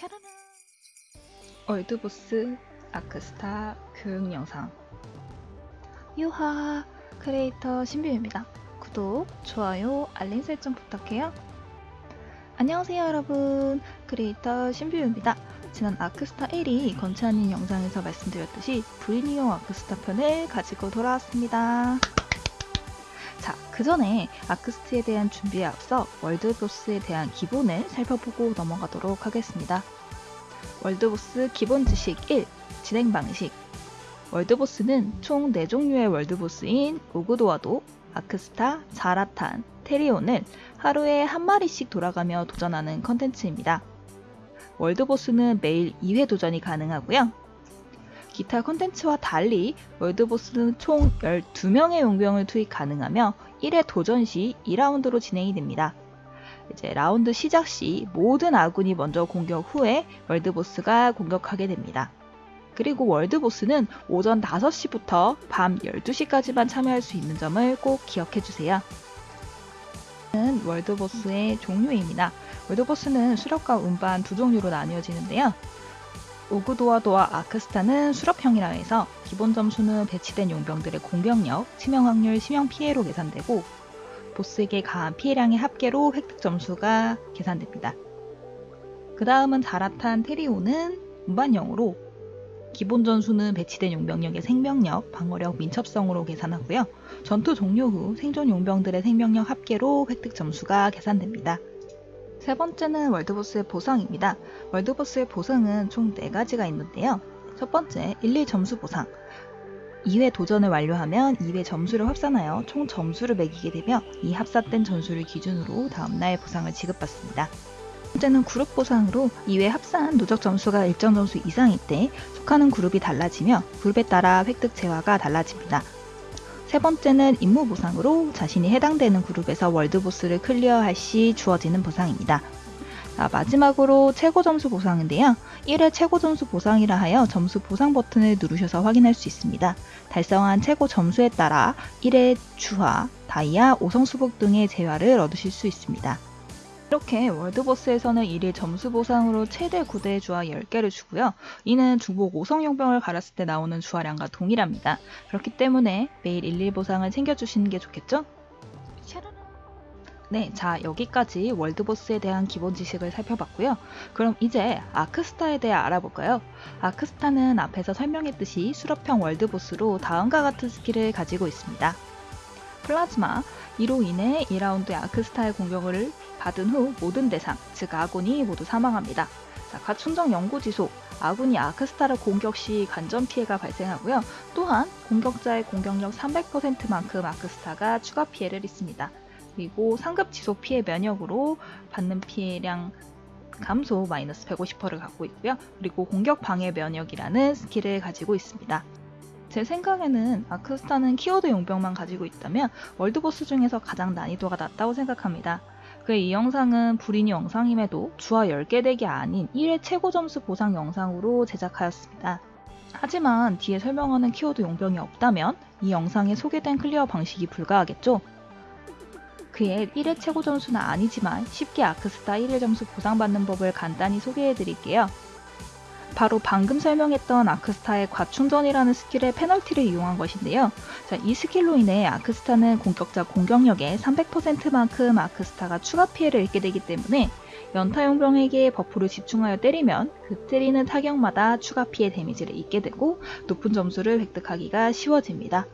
샤라라 world boss 아크스타 교육 영상 유하 크리에이터 신비입니다. 구독, 좋아요, 알림 설정 부탁해요. 안녕하세요 여러분 크리에이터 신비입니다. 지난 아크스타 1이 건차님 영상에서 말씀드렸듯이 브린이용 아크스타 편을 가지고 돌아왔습니다. 자, 그 전에 아크스타에 대한 준비에 앞서 world boss에 대한 기본을 살펴보고 넘어가도록 하겠습니다. 월드보스 기본 지식 1. 진행 방식 월드보스는 총 4종류의 월드보스인 오그도와도, 아크스타, 자라탄, 테리온을 하루에 한 마리씩 돌아가며 도전하는 컨텐츠입니다. 월드보스는 매일 2회 도전이 가능하고요. 기타 컨텐츠와 달리 월드보스는 총 12명의 용병을 투입 가능하며 1회 도전 시 2라운드로 진행이 됩니다. 이제 라운드 시작 시 모든 아군이 먼저 공격 후에 월드보스가 공격하게 됩니다. 그리고 월드보스는 오전 5시부터 밤 12시까지만 참여할 수 있는 점을 꼭 기억해 주세요. 월드보스의 종류입니다. 월드보스는 수렵과 운반 두 종류로 나뉘어지는데요. 오그도와도와 아크스타는 수렵형이라 해서 기본 점수는 배치된 용병들의 공격력, 치명 확률, 치명 피해로 계산되고 보스에게 가한 피해량의 합계로 획득 점수가 계산됩니다. 그 다음은 자라탄 테리오는 운반형으로 기본 전수는 배치된 용병력의 생명력, 방어력, 민첩성으로 계산하고요. 전투 종료 후 생존 용병들의 생명력 합계로 획득 점수가 계산됩니다. 세 번째는 월드보스의 보상입니다. 월드보스의 보상은 총 4가지가 있는데요. 첫 번째, 1, 2 점수 보상. 2회 도전을 완료하면 2회 점수를 합산하여 총 점수를 매기게 되며 이 합산된 점수를 기준으로 다음날 보상을 지급받습니다. 번째는 그룹 보상으로 2회 합산 누적 점수가 일정 점수 이상일 때 속하는 그룹이 달라지며 그룹에 따라 획득 재화가 달라집니다. 세 번째는 임무 보상으로 자신이 해당되는 그룹에서 월드보스를 클리어할 시 주어지는 보상입니다. 자, 마지막으로 최고 점수 보상인데요. 1회 최고 점수 보상이라 하여 점수 보상 버튼을 누르셔서 확인할 수 있습니다. 달성한 최고 점수에 따라 1회 주화, 다이아, 5성 수복 등의 재화를 얻으실 수 있습니다. 이렇게 월드보스에서는 1일 점수 보상으로 최대 9대의 주화 10개를 주고요. 이는 중복 5성 용병을 갈았을 때 나오는 주화량과 동일합니다. 그렇기 때문에 매일 1일 보상을 챙겨주시는 게 좋겠죠? 네, 자 여기까지 월드보스에 대한 기본 지식을 살펴봤고요. 그럼 이제 아크스타에 대해 알아볼까요? 아크스타는 앞에서 설명했듯이 수렵형 world boss로 다음과 같은 스킬을 가지고 있습니다. 플라즈마, 이로 인해 2라운드의 아크스타의 공격을 받은 후 모든 대상, 즉 아군이 모두 사망합니다. 자, 과충전 연구지소, 아군이 아크스타를 공격 시 감전 피해가 발생하고요. 또한 공격자의 공격력 300%만큼 아크스타가 추가 피해를 입습니다. 그리고 상급 지속 피해 면역으로 받는 피해량 감소 마이너스 150%를 갖고 있고요. 그리고 공격 방해 면역이라는 스킬을 가지고 있습니다. 제 생각에는 아크스타는 키워드 용병만 가지고 있다면 world boss 중에서 가장 난이도가 낮다고 생각합니다. 그이 영상은 브린이 영상임에도 주화 10개 deck이 아닌 1회 최고 점수 보상 영상으로 제작하였습니다. 하지만 뒤에 설명하는 키워드 용병이 없다면 이 영상에 소개된 clear 방식이 불가하겠죠? 그의 1회 최고 점수는 아니지만 쉽게 아크스타 1회 점수 보상받는 법을 간단히 소개해 드릴게요. 바로 방금 설명했던 아크스타의 과충전이라는 스킬의 페널티를 이용한 것인데요. 자, 이 스킬로 인해 아크스타는 공격자 공격력의 300%만큼 아크스타가 추가 피해를 입게 되기 때문에 연타용병에게 buff를 집중하여 때리면 그 때리는 타격마다 추가 피해 damage를 입게 되고 높은 점수를 획득하기가 쉬워집니다.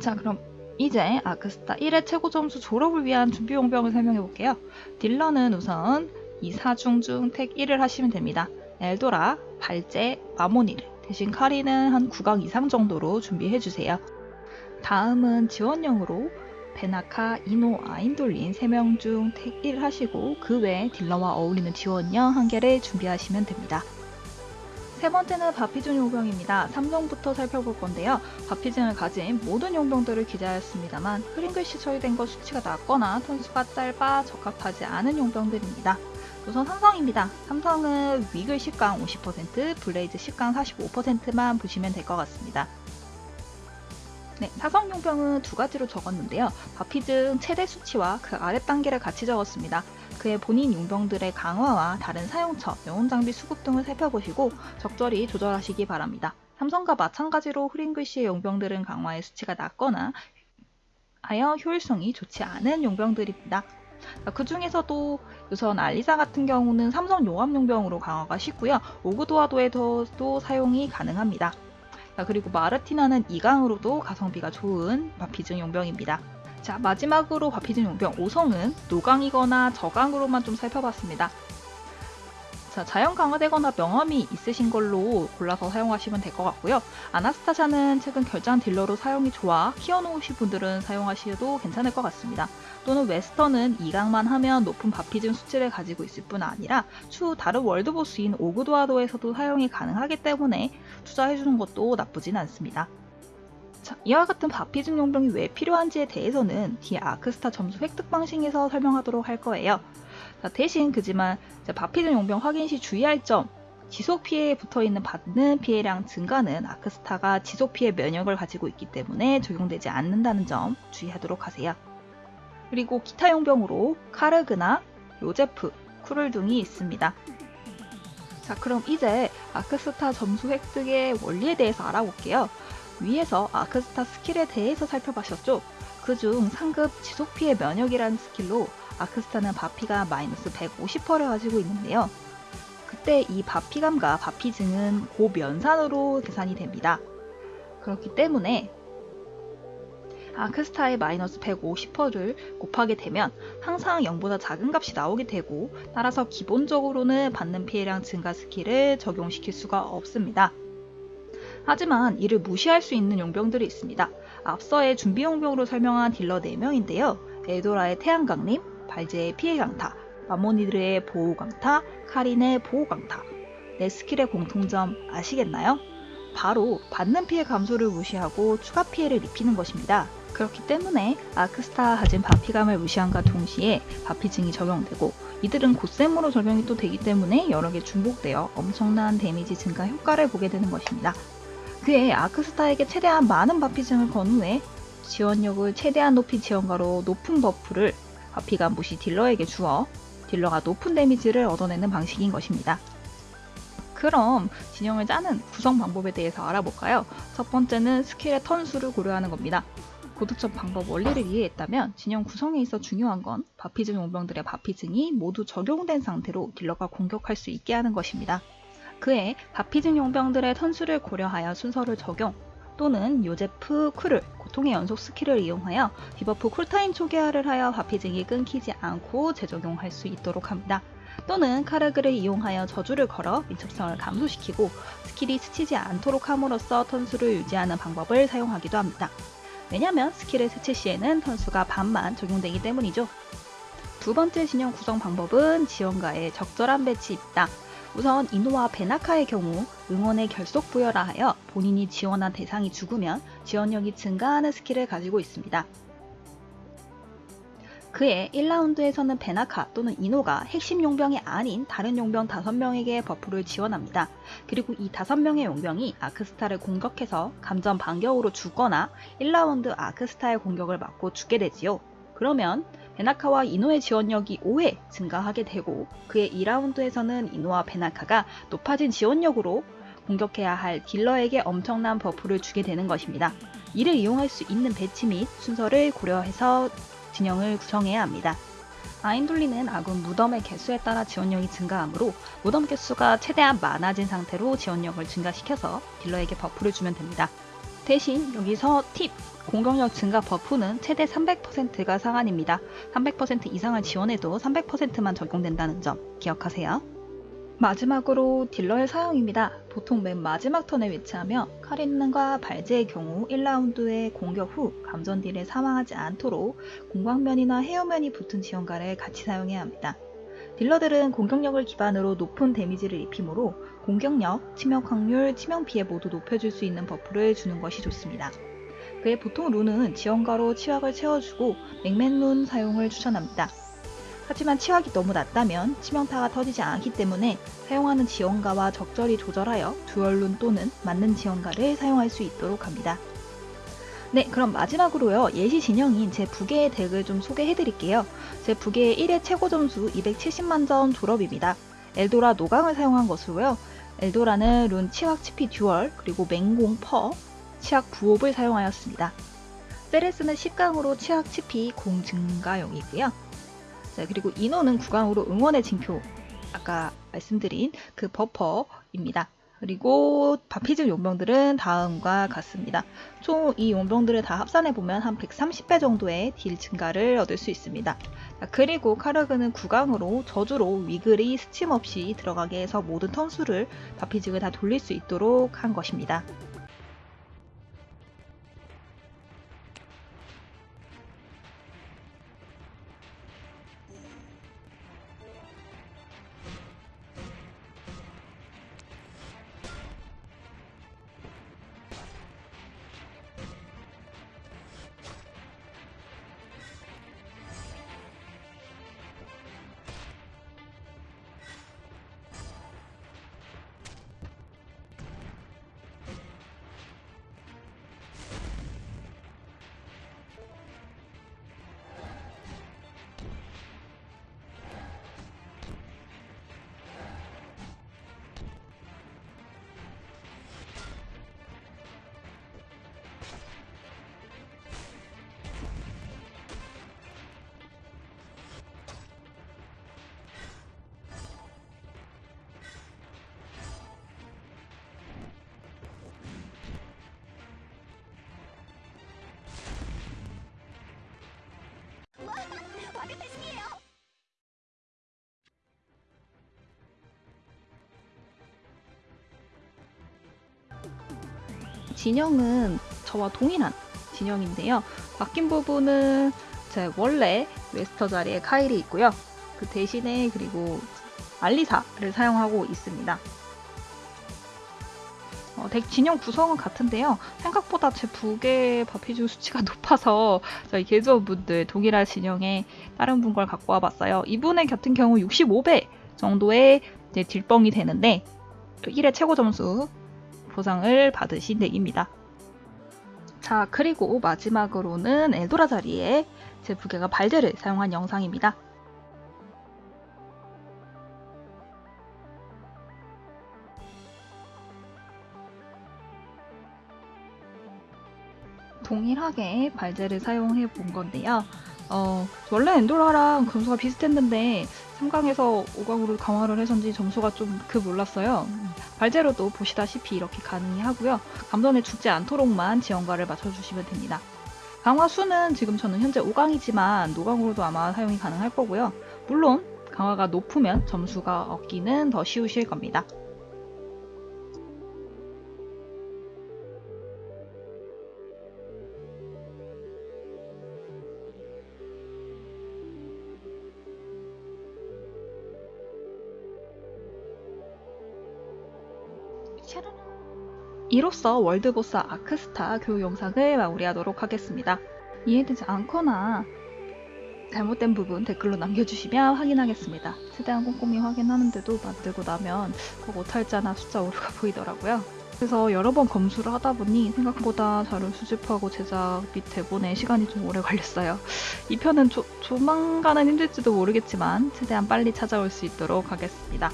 자 그럼 이제 아크스타 1회 최고 점수 졸업을 위한 준비 용병을 설명해 볼게요. 딜러는 우선 이 사중 중 택 1을 하시면 됩니다. 엘도라, 발제, 마모니르 대신 카리는 한 9강 이상 정도로 준비해 주세요. 다음은 지원용으로 베나카, 이노, 아인돌린 3명 중 택 1 하시고 그 외에 딜러와 어울리는 지원형 한 개를 준비하시면 됩니다. 세 번째는 바피증 용병입니다. 3성부터 살펴볼 건데요. 바피증을 가진 모든 용병들을 기재하였습니다만 흐린 글씨 처리된 것 수치가 낮거나 turn수가 짧아 적합하지 않은 용병들입니다. 우선 삼성입니다. 삼성은 위글 10강 50%, 블레이즈 10강 45%만 보시면 될 것 같습니다. 네, 사성 용병은 두 가지로 적었는데요. 바피증 최대 수치와 그 아래 단계를 같이 적었습니다. 그의 본인 용병들의 강화와 다른 사용처, 영혼 장비 수급 등을 살펴보시고 적절히 조절하시기 바랍니다. 삼성과 마찬가지로 흐린 글씨의 용병들은 강화의 수치가 낮거나 하여 효율성이 좋지 않은 용병들입니다. 그 중에서도 우선 알리사 같은 경우는 삼성 용암 용병으로 강화가 쉽고요. 오그도아도에서도 사용이 가능합니다. 그리고 마르티나는 2강으로도 가성비가 좋은 바피증 용병입니다. 자 마지막으로 바피증 용병 5성은 노강이거나 저강으로만 좀 살펴봤습니다. 자, 자연 강화되거나 명함이 있으신 걸로 골라서 사용하시면 될 것 같고요. 아나스타샤는 최근 결장 딜러로 사용이 좋아 키워놓으신 분들은 사용하셔도 괜찮을 것 같습니다. 또는 웨스턴은 2강만 하면 높은 바피즘 수치를 가지고 있을 뿐 아니라 추후 다른 월드보스인 오그도아도에서도 사용이 가능하기 때문에 투자해주는 것도 나쁘진 않습니다. 자, 이와 같은 바피즘 용병이 왜 필요한지에 대해서는 뒤에 아크스타 점수 획득 방식에서 설명하도록 할 거예요. 자, 대신 그지만 바피즘 용병 확인 시 주의할 점 지속 피해에 붙어 있는 받는 피해량 증가는 아크스타가 지속 피해 면역을 가지고 있기 때문에 적용되지 않는다는 점 주의하도록 하세요. 그리고 기타 용병으로 카르그나, 요제프, 쿠를 등이 있습니다. 자 그럼 이제 아크스타 점수 획득의 원리에 대해서 알아볼게요. 위에서 아크스타 스킬에 대해서 살펴보셨죠? 그중 상급 지속 피해 면역이라는 스킬로 아크스타는 바피가 마이너스 150%를 가지고 있는데요. 그때 이 바피감과 바피증은 곱연산으로 계산이 됩니다. 그렇기 때문에 아크스타의 마이너스 150%를 곱하게 되면 항상 0보다 작은 값이 나오게 되고 따라서 기본적으로는 받는 피해량 증가 스킬을 적용시킬 수가 없습니다. 하지만 이를 무시할 수 있는 용병들이 있습니다. 앞서의 준비 용병으로 설명한 딜러 4명인데요. 에도라의 태양강림, 발제의 피해 강타, 마모니드의 보호 강타, 카린의 보호 강타. 내 스킬의 공통점 아시겠나요? 바로 받는 피해 감소를 무시하고 추가 피해를 입히는 것입니다. 그렇기 때문에 아크스타 가진 바피감을 무시함과 동시에 바피증이 적용되고 이들은 곧셈으로 적용이 또 되기 때문에 여러 개 중복되어 엄청난 damage 증가 효과를 보게 되는 것입니다. 그의 아크스타에게 최대한 많은 바피증을 건 후에 지원력을 최대한 높인 지원가로 높은 buff를 바피가 무시 딜러에게 주어 딜러가 높은 damage를 얻어내는 방식인 것입니다. 그럼 진영을 짜는 구성 방법에 대해서 알아볼까요? 첫 번째는 스킬의 turn수를 고려하는 겁니다. 고득점 방법 원리를 이해했다면 진영 구성에 있어 중요한 건 바피증 용병들의 바피증이 모두 적용된 상태로 딜러가 공격할 수 있게 하는 것입니다. 그에 바피증 용병들의 turn수를 고려하여 순서를 적용 또는 요제프 쿨을 고통의 연속 스킬을 이용하여 debuff cool time 초기화를 하여 바피증이 끊기지 않고 재적용할 수 있도록 합니다. 또는 카르그를 이용하여 저주를 걸어 민첩성을 감소시키고 스킬이 스치지 않도록 함으로써 turn수를 유지하는 방법을 사용하기도 합니다. 왜냐면 스킬을 스칠 시에는 turn수가 반만 적용되기 때문이죠. 두 번째 진영 구성 방법은 지원가의 적절한 배치입니다. 우선 이노와 베나카의 경우 응원의 결속 부여라 하여 본인이 지원한 대상이 죽으면 지원력이 증가하는 스킬을 가지고 있습니다. 그의 1라운드에서는 베나카 또는 이노가 핵심 용병이 아닌 다른 용병 5명에게 버프를 지원합니다. 그리고 이 5명의 용병이 아크스타를 공격해서 감전 반격으로 죽거나 1라운드 아크스타의 공격을 맞고 죽게 되지요. 그러면 베나카와 이노의 지원력이 5회 증가하게 되고 그의 2라운드에서는 이노와 베나카가 높아진 지원력으로 공격해야 할 딜러에게 엄청난 버프를 주게 되는 것입니다. 이를 이용할 수 있는 배치 및 순서를 고려해서 진영을 구성해야 합니다. 아인돌리는 아군 무덤의 개수에 따라 지원력이 증가하므로 무덤 개수가 최대한 많아진 상태로 지원력을 증가시켜서 딜러에게 버프를 주면 됩니다. 대신 여기서 팁! 공격력 증가 버프는 최대 300%가 상한입니다. 300% 이상을 지원해도 300%만 적용된다는 점 기억하세요. 마지막으로 딜러의 사용입니다. 보통 맨 마지막 턴에 위치하며 카린과 발제의 경우 1라운드의 공격 후 감전 딜에 사망하지 않도록 공광면이나 헤어면이 붙은 지원가를 같이 사용해야 합니다. 딜러들은 공격력을 기반으로 높은 데미지를 입히므로 공격력, 치명 확률, 치명 피해 모두 높여줄 수 있는 버프를 주는 것이 좋습니다. 그의 보통 룬은 지원가로 치확을 채워주고 맥맨 룬 사용을 추천합니다. 하지만 치확이 너무 낮다면 치명타가 터지지 않기 때문에 사용하는 지원가와 적절히 조절하여 듀얼룬 또는 맞는 지원가를 사용할 수 있도록 합니다. 네, 그럼 마지막으로요. 예시 진영인 제 부계의 덱을 좀 소개해 드릴게요. 제 부계의 1회 최고 점수 270만 점 졸업입니다. 엘도라 노강을 사용한 것으로요. 엘도라는 룬 치확 치피 듀얼, 그리고 맹공 퍼, 치확 부옵을 사용하였습니다. 세레스는 10강으로 치약 치피 공 증가용이고요. 자, 그리고 인원은 9강으로 응원의 징표, 아까 말씀드린 그 버퍼입니다. 그리고 바피즘 용병들은 다음과 같습니다. 총 이 용병들을 다 합산해 보면 한 130배 정도의 딜 증가를 얻을 수 있습니다. 자, 그리고 카르그는 9강으로 저주로 위글이 스침 없이 들어가게 해서 모든 턴수를 바피직을 다 돌릴 수 있도록 한 것입니다. 진영은 저와 동일한 진영인데요. 바뀐 부분은 제 원래 웨스터 자리에 카일이 있고요. 그 대신에 그리고 알리사를 사용하고 있습니다. 어, 덱 진영 구성은 같은데요. 생각보다 제 부계 바피주 수치가 높아서 저희 개조원분들 동일한 진영에 다른 분걸 갖고 와봤어요. 이분의 같은 경우 65배 정도의 딜뻥이 되는데 1회 최고 점수 보상을 받으신 덱입니다. 자, 그리고 마지막으로는 엘도라 자리에 제 부계가 발제를 사용한 영상입니다. 동일하게 발제를 사용해 본 건데요. 어, 원래 엔도라랑 점수가 비슷했는데 3강에서 5강으로 강화를 해서인지 점수가 좀그 몰랐어요. 발제로도 보시다시피 이렇게 가능하고요. 감전에 죽지 않도록만 지원가를 맞춰주시면 됩니다. 강화 수는 지금 저는 현재 5강이지만 노강으로도 아마 사용이 가능할 거고요. 물론 강화가 높으면 점수가 얻기는 더 쉬우실 겁니다. 이로써 월드보스 아크스타 교육 영상을 마무리하도록 하겠습니다. 이해되지 않거나 잘못된 부분 댓글로 남겨주시면 확인하겠습니다. 최대한 꼼꼼히 확인하는데도 만들고 나면 꼭 오탈자나 숫자 오류가 보이더라고요. 그래서 여러 번 검수를 하다 보니 생각보다 자료 수집하고 제작 및 대본에 시간이 좀 오래 걸렸어요. 이 편은 조, 조만간은 힘들지도 모르겠지만 최대한 빨리 찾아올 수 있도록 하겠습니다.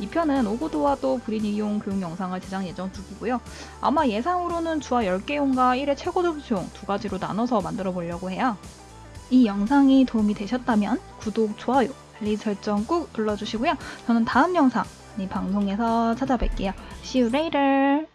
2편은 오고도와도 브리니용 교육 영상을 제작 예정 중이고요. 아마 예상으로는 주화 10개용과 1회 최고 점수용 두 가지로 나눠서 만들어 보려고 해요. 이 영상이 도움이 되셨다면 구독, 좋아요, 알림 설정 꾹 눌러주시고요. 저는 다음 영상, 방송에서 찾아뵐게요. See you later!